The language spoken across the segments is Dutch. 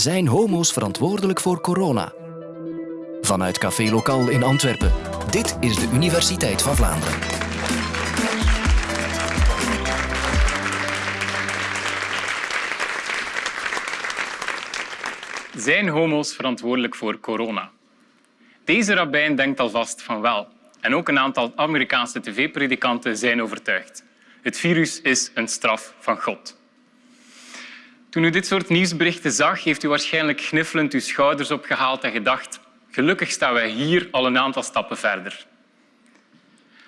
Zijn homo's verantwoordelijk voor corona? Vanuit Café Lokaal in Antwerpen. Dit is de Universiteit van Vlaanderen. Zijn homo's verantwoordelijk voor corona? Deze rabbijn denkt alvast van wel. En ook een aantal Amerikaanse tv-predikanten zijn overtuigd. Het virus is een straf van God. Toen u dit soort nieuwsberichten zag, heeft u waarschijnlijk gniffelend uw schouders opgehaald en gedacht gelukkig staan wij hier al een aantal stappen verder.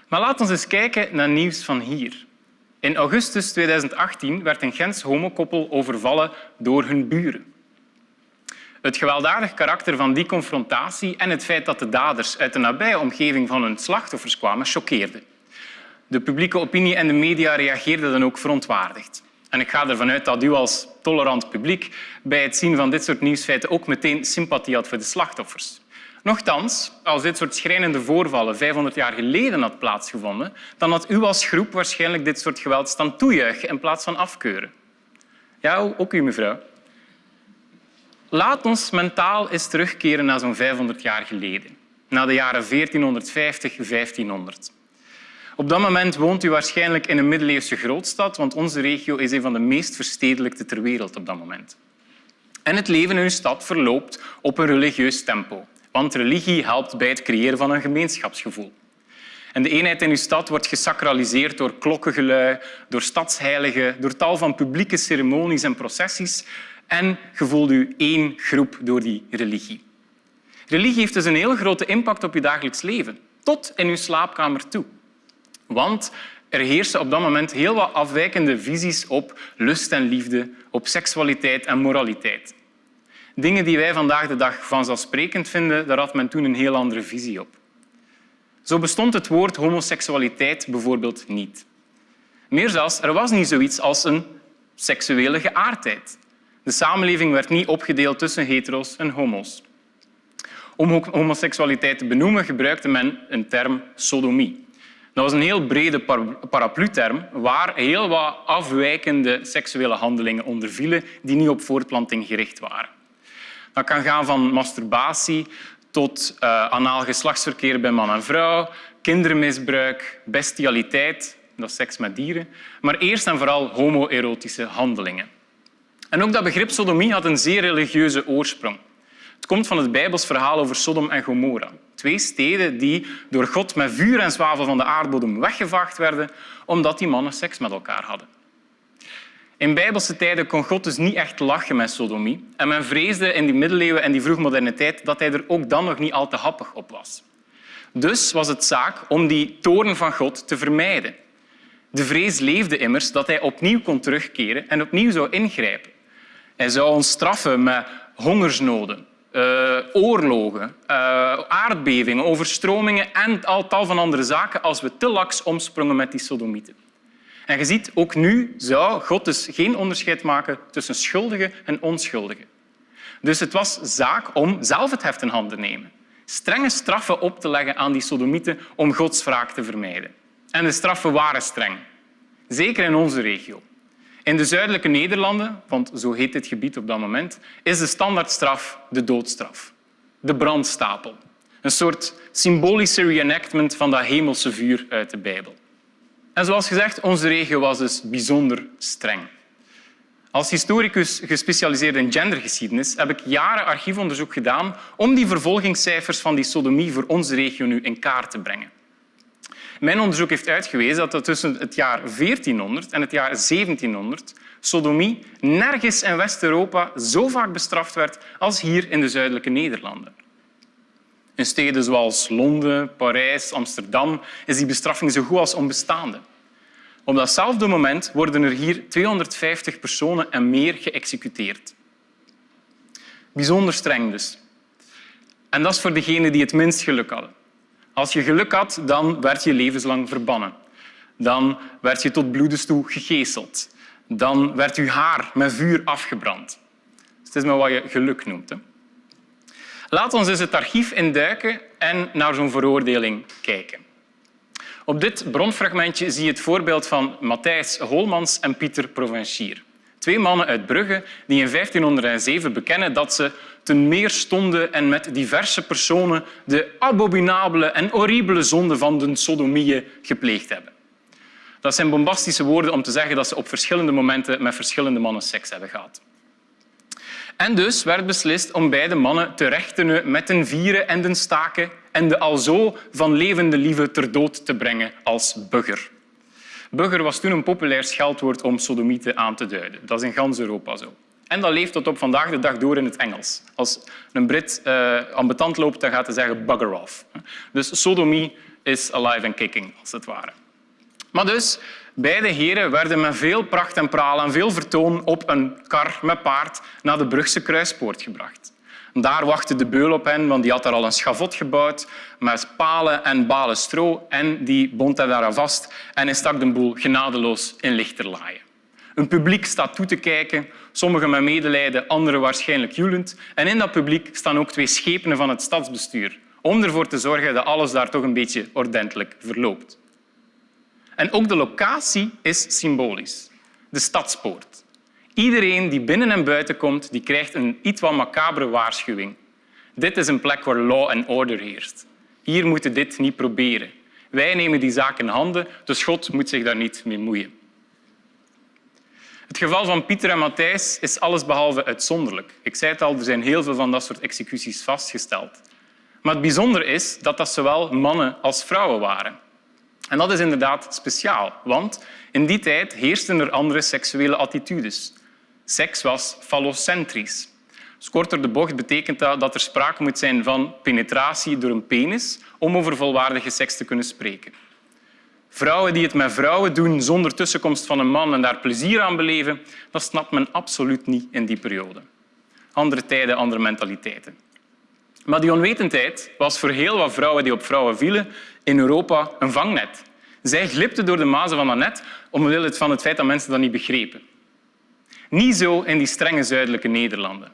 Maar laten we eens kijken naar nieuws van hier. In augustus 2018 werd een Gens homokoppel overvallen door hun buren. Het gewelddadig karakter van die confrontatie en het feit dat de daders uit de nabije omgeving van hun slachtoffers kwamen, choqueerde. De publieke opinie en de media reageerden dan ook verontwaardigd. En ik ga ervan uit dat u als tolerant publiek bij het zien van dit soort nieuwsfeiten ook meteen sympathie had voor de slachtoffers. Nochtans, als dit soort schrijnende voorvallen 500 jaar geleden had plaatsgevonden, dan had u als groep waarschijnlijk dit soort geweld staan toejuichen in plaats van afkeuren. Ja, ook u, mevrouw. Laat ons mentaal eens terugkeren naar zo'n 500 jaar geleden, naar de jaren 1450, 1500. Op dat moment woont u waarschijnlijk in een middeleeuwse grootstad, want onze regio is een van de meest verstedelijkte ter wereld op dat moment. En het leven in uw stad verloopt op een religieus tempo, want religie helpt bij het creëren van een gemeenschapsgevoel. En de eenheid in uw stad wordt gesacraliseerd door klokkengelui, door stadsheiligen, door tal van publieke ceremonies en processies en gevoelt u één groep door die religie. Religie heeft dus een heel grote impact op je dagelijks leven, tot in uw slaapkamer toe. Want er heersen op dat moment heel wat afwijkende visies op lust en liefde, op seksualiteit en moraliteit. Dingen die wij vandaag de dag vanzelfsprekend vinden, daar had men toen een heel andere visie op. Zo bestond het woord homoseksualiteit bijvoorbeeld niet. Meer zelfs, er was niet zoiets als een seksuele geaardheid. De samenleving werd niet opgedeeld tussen hetero's en homo's. Om homoseksualiteit te benoemen gebruikte men een term sodomie. Dat was een heel brede paraplu-term waar heel wat afwijkende seksuele handelingen onder vielen die niet op voortplanting gericht waren. Dat kan gaan van masturbatie tot uh, anaal geslachtsverkeer bij man en vrouw, kindermisbruik, bestialiteit, dat is seks met dieren, maar eerst en vooral homoerotische handelingen. En ook dat begrip sodomie had een zeer religieuze oorsprong. Het komt van het Bijbels verhaal over Sodom en Gomorra. Twee steden die door God met vuur en zwavel van de aardbodem weggevaagd werden omdat die mannen seks met elkaar hadden. In bijbelse tijden kon God dus niet echt lachen met sodomie en men vreesde in die middeleeuwen en die vroegmoderne tijd dat hij er ook dan nog niet al te happig op was. Dus was het zaak om die toorn van God te vermijden. De vrees leefde immers dat hij opnieuw kon terugkeren en opnieuw zou ingrijpen. Hij zou ons straffen met hongersnoden, uh, oorlogen, uh, aardbevingen, overstromingen en al tal van andere zaken als we te laks omsprongen met die sodomieten. En je ziet, ook nu zou God dus geen onderscheid maken tussen schuldigen en onschuldigen. Dus het was zaak om zelf het heft in handen te nemen. Strenge straffen op te leggen aan die sodomieten om Gods wraak te vermijden. En de straffen waren streng. Zeker in onze regio. In de zuidelijke Nederlanden, want zo heet dit gebied op dat moment, is de standaardstraf de doodstraf. De brandstapel. Een soort symbolische reenactment van dat hemelse vuur uit de Bijbel. En zoals gezegd, onze regio was dus bijzonder streng. Als historicus gespecialiseerd in gendergeschiedenis heb ik jaren archiefonderzoek gedaan om die vervolgingscijfers van die sodomie voor onze regio nu in kaart te brengen. Mijn onderzoek heeft uitgewezen dat er tussen het jaar 1400 en het jaar 1700 sodomie nergens in West-Europa zo vaak bestraft werd als hier in de zuidelijke Nederlanden. In steden zoals Londen, Parijs, Amsterdam is die bestraffing zo goed als onbestaande. Op datzelfde moment worden er hier 250 personen en meer geëxecuteerd. Bijzonder streng dus. En dat is voor degenen die het minst geluk hadden. Als je geluk had, dan werd je levenslang verbannen. Dan werd je tot bloedens toe gegezeld. Dan werd je haar met vuur afgebrand. Dus het is maar wat je geluk noemt. Laat ons eens het archief induiken en naar zo'n veroordeling kijken. Op dit bronfragmentje zie je het voorbeeld van Matthijs Holmans en Pieter Provencier. Twee mannen uit Brugge die in 1507 bekennen dat ze ten meer stonden en met diverse personen de abominabele en horribele zonde van de sodomieën gepleegd hebben. Dat zijn bombastische woorden om te zeggen dat ze op verschillende momenten met verschillende mannen seks hebben gehad. En dus werd beslist om beide mannen te rechtenen met een vieren en een staken en de alzo van levende lieve ter dood te brengen als bugger. Bugger was toen een populair scheldwoord om sodomieten aan te duiden. Dat is in gans Europa zo. En dat leeft tot op vandaag de dag door in het Engels. Als een Brit uh, ambetant loopt, dan gaat hij zeggen bugger off. Dus sodomie is alive and kicking, als het ware. Maar dus, beide heren werden met veel pracht en praal en veel vertoon op een kar met paard naar de Brugse kruispoort gebracht. Daar wachtte de beul op hen, want die had daar al een schavot gebouwd met palen en balen stro en die bond hij daar vast en hij stak de boel genadeloos in lichterlaaien. Een publiek staat toe te kijken, sommigen met medelijden, anderen waarschijnlijk joelend. En in dat publiek staan ook twee schepenen van het stadsbestuur om ervoor te zorgen dat alles daar toch een beetje ordentelijk verloopt. En ook de locatie is symbolisch. De stadspoort. Iedereen die binnen en buiten komt, die krijgt een iets wat macabere waarschuwing. Dit is een plek waar law and order heerst. Hier moeten dit niet proberen. Wij nemen die zaak in handen, dus God moet zich daar niet mee moeien. Het geval van Pieter en Matthijs is allesbehalve uitzonderlijk. Ik zei het al, er zijn heel veel van dat soort executies vastgesteld. Maar het bijzondere is dat dat zowel mannen als vrouwen waren. En dat is inderdaad speciaal, want in die tijd heersten er andere seksuele attitudes. Seks was fallocentrisch. Dus korter de bocht betekent dat er sprake moet zijn van penetratie door een penis om over volwaardige seks te kunnen spreken. Vrouwen die het met vrouwen doen zonder tussenkomst van een man en daar plezier aan beleven, dat snapt men absoluut niet in die periode. Andere tijden, andere mentaliteiten. Maar die onwetendheid was voor heel wat vrouwen die op vrouwen vielen in Europa een vangnet. Zij glipten door de mazen van dat net omwille van het feit dat mensen dat niet begrepen. Niet zo in die strenge zuidelijke Nederlanden.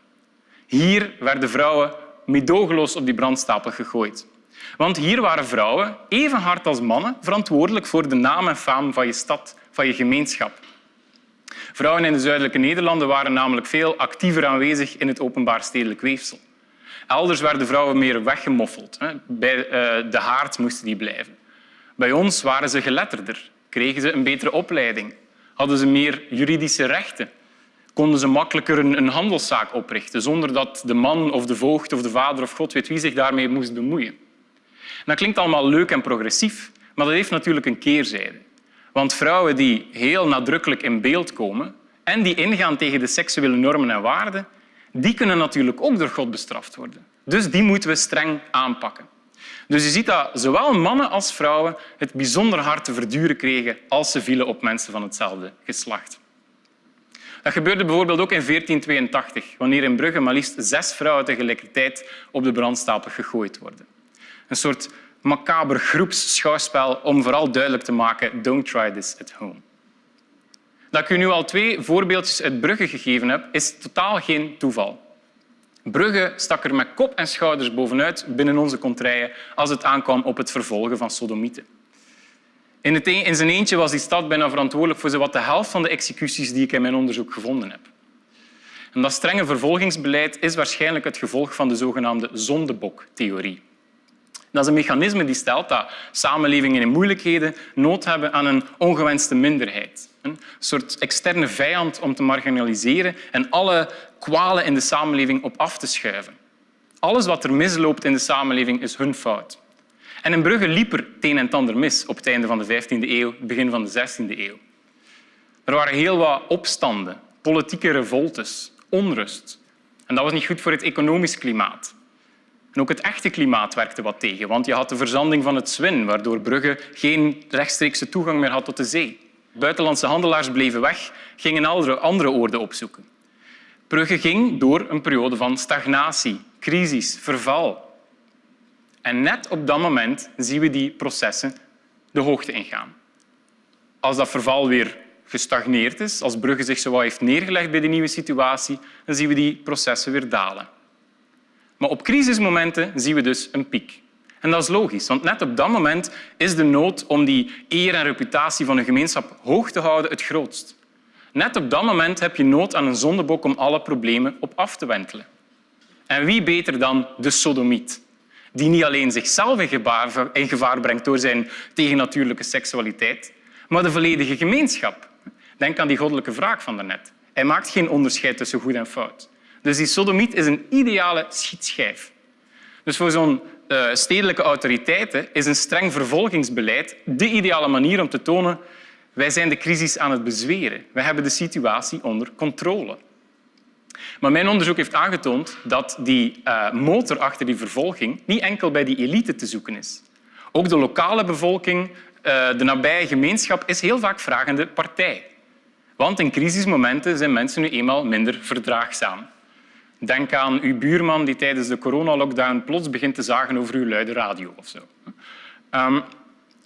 Hier werden vrouwen meedogenloos op die brandstapel gegooid. Want hier waren vrouwen, even hard als mannen, verantwoordelijk voor de naam en faam van je stad, van je gemeenschap. Vrouwen in de zuidelijke Nederlanden waren namelijk veel actiever aanwezig in het openbaar stedelijk weefsel. Elders werden vrouwen meer weggemoffeld. Bij eh, de haard moesten die blijven. Bij ons waren ze geletterder, kregen ze een betere opleiding, hadden ze meer juridische rechten, konden ze makkelijker een handelszaak oprichten zonder dat de man of de voogd of de vader of god weet wie zich daarmee moest bemoeien. Dat klinkt allemaal leuk en progressief, maar dat heeft natuurlijk een keerzijde. Want vrouwen die heel nadrukkelijk in beeld komen en die ingaan tegen de seksuele normen en waarden, die kunnen natuurlijk ook door God bestraft worden. Dus die moeten we streng aanpakken. Dus je ziet dat zowel mannen als vrouwen het bijzonder hard te verduren kregen als ze vielen op mensen van hetzelfde geslacht. Dat gebeurde bijvoorbeeld ook in 1482, wanneer in Brugge maar liefst zes vrouwen tegelijkertijd op de brandstapel gegooid worden. Een soort macaber groepsschouwspel om vooral duidelijk te maken don't try this at home. Dat ik u nu al twee voorbeeldjes uit Brugge gegeven heb, is totaal geen toeval. Brugge stak er met kop en schouders bovenuit binnen onze contraien als het aankwam op het vervolgen van sodomieten. In, het in zijn eentje was die stad bijna verantwoordelijk voor zowat de helft van de executies die ik in mijn onderzoek gevonden heb. En dat strenge vervolgingsbeleid is waarschijnlijk het gevolg van de zogenaamde zondeboktheorie. Dat is een mechanisme die stelt dat samenlevingen in moeilijkheden nood hebben aan een ongewenste minderheid. Een soort externe vijand om te marginaliseren en alle kwalen in de samenleving op af te schuiven. Alles wat er misloopt in de samenleving is hun fout. En in Brugge liep er het een en ander mis op het einde van de 15e eeuw, begin van de 16e eeuw. Er waren heel wat opstanden, politieke revoltes, onrust. En dat was niet goed voor het economisch klimaat. En ook het echte klimaat werkte wat tegen, want je had de verzanding van het Zwin, waardoor Brugge geen rechtstreekse toegang meer had tot de zee. Buitenlandse handelaars bleven weg, gingen andere, oorden opzoeken. Brugge ging door een periode van stagnatie, crisis, verval. En net op dat moment zien we die processen de hoogte ingaan. Als dat verval weer gestagneerd is, als Brugge zich zo heeft neergelegd bij de nieuwe situatie, dan zien we die processen weer dalen. Maar op crisismomenten zien we dus een piek. En dat is logisch, want net op dat moment is de nood om die eer en reputatie van een gemeenschap hoog te houden het grootst. Net op dat moment heb je nood aan een zondebok om alle problemen op af te wentelen. En wie beter dan de sodomiet, die niet alleen zichzelf in gevaar, in gevaar brengt door zijn tegennatuurlijke seksualiteit, maar de volledige gemeenschap. Denk aan die goddelijke vraag van daarnet. Hij maakt geen onderscheid tussen goed en fout. Dus die sodomiet is een ideale schietschijf. Dus voor zo'n uh, stedelijke autoriteiten is een streng vervolgingsbeleid de ideale manier om te tonen wij zijn de crisis aan het bezweren. Wij hebben de situatie onder controle. Maar mijn onderzoek heeft aangetoond dat die uh, motor achter die vervolging niet enkel bij die elite te zoeken is. Ook de lokale bevolking, uh, de nabije gemeenschap, is heel vaak vragende partij. Want in crisismomenten zijn mensen nu eenmaal minder verdraagzaam. Denk aan uw buurman die tijdens de coronalockdown plots begint te zagen over uw luide radio of zo. Um,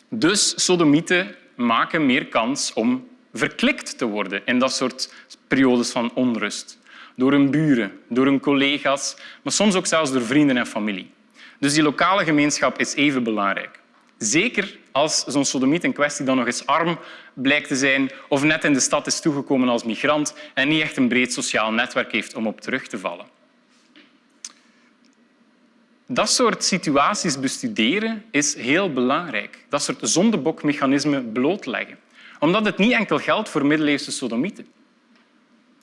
dus sodomieten maken meer kans om verklikt te worden in dat soort periodes van onrust. Door hun buren, door hun collega's, maar soms ook zelfs door vrienden en familie. Dus die lokale gemeenschap is even belangrijk. Zeker als zo'n sodomiet in kwestie dan nog eens arm blijkt te zijn of net in de stad is toegekomen als migrant en niet echt een breed sociaal netwerk heeft om op terug te vallen. Dat soort situaties bestuderen is heel belangrijk. Dat soort zondebokmechanismen blootleggen. Omdat het niet enkel geldt voor middeleeuwse sodomieten.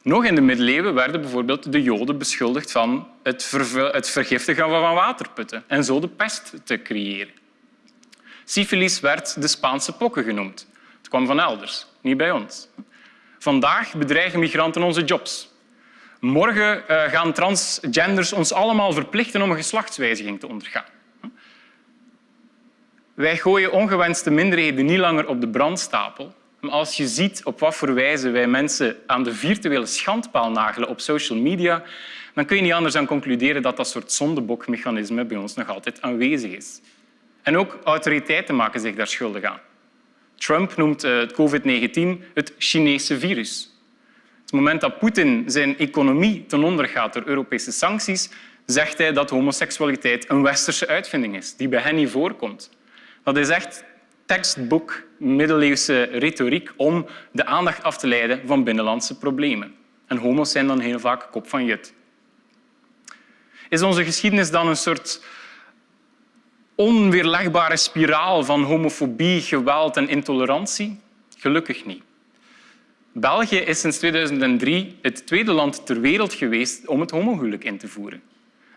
Nog in de middeleeuwen werden bijvoorbeeld de Joden beschuldigd van het, het vergiftigen van waterputten en zo de pest te creëren. Syfilis werd de Spaanse pokken genoemd. Het kwam van elders, niet bij ons. Vandaag bedreigen migranten onze jobs. Morgen eh, gaan transgenders ons allemaal verplichten om een geslachtswijziging te ondergaan. Wij gooien ongewenste minderheden niet langer op de brandstapel. Maar als je ziet op wat voor wijze wij mensen aan de virtuele schandpaal nagelen op social media, dan kun je niet anders dan concluderen dat dat soort zondebokmechanisme bij ons nog altijd aanwezig is. En ook autoriteiten maken zich daar schuldig aan. Trump noemt eh, het COVID-19 het Chinese virus. Het moment dat Poetin zijn economie ten onder gaat door Europese sancties, zegt hij dat homoseksualiteit een westerse uitvinding is, die bij hen niet voorkomt. Dat is echt tekstboek middeleeuwse retoriek om de aandacht af te leiden van binnenlandse problemen. En homo's zijn dan heel vaak kop van jut. Is onze geschiedenis dan een soort onweerlegbare spiraal van homofobie, geweld en intolerantie? Gelukkig niet. België is sinds 2003 het tweede land ter wereld geweest om het homohuwelijk in te voeren.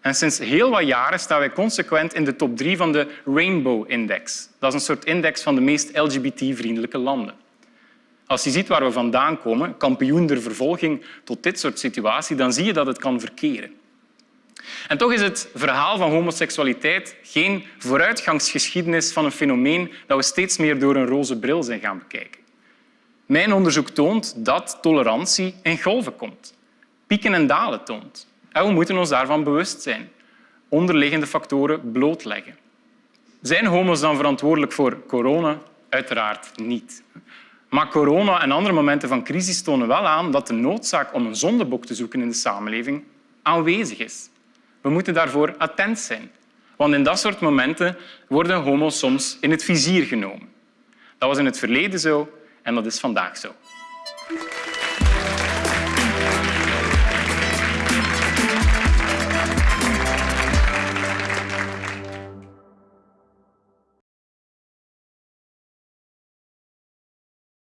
En sinds heel wat jaren staan wij consequent in de top drie van de Rainbow Index. Dat is een soort index van de meest LGBT-vriendelijke landen. Als je ziet waar we vandaan komen, kampioen der vervolging tot dit soort situatie, dan zie je dat het kan verkeren. En toch is het verhaal van homoseksualiteit geen vooruitgangsgeschiedenis van een fenomeen dat we steeds meer door een roze bril zijn gaan bekijken. Mijn onderzoek toont dat tolerantie in golven komt, pieken en dalen toont. En we moeten ons daarvan bewust zijn. Onderliggende factoren blootleggen. Zijn homo's dan verantwoordelijk voor corona? Uiteraard niet. Maar corona en andere momenten van crisis tonen wel aan dat de noodzaak om een zondebok te zoeken in de samenleving aanwezig is. We moeten daarvoor attent zijn. Want in dat soort momenten worden homo's soms in het vizier genomen. Dat was in het verleden zo en dat is vandaag zo.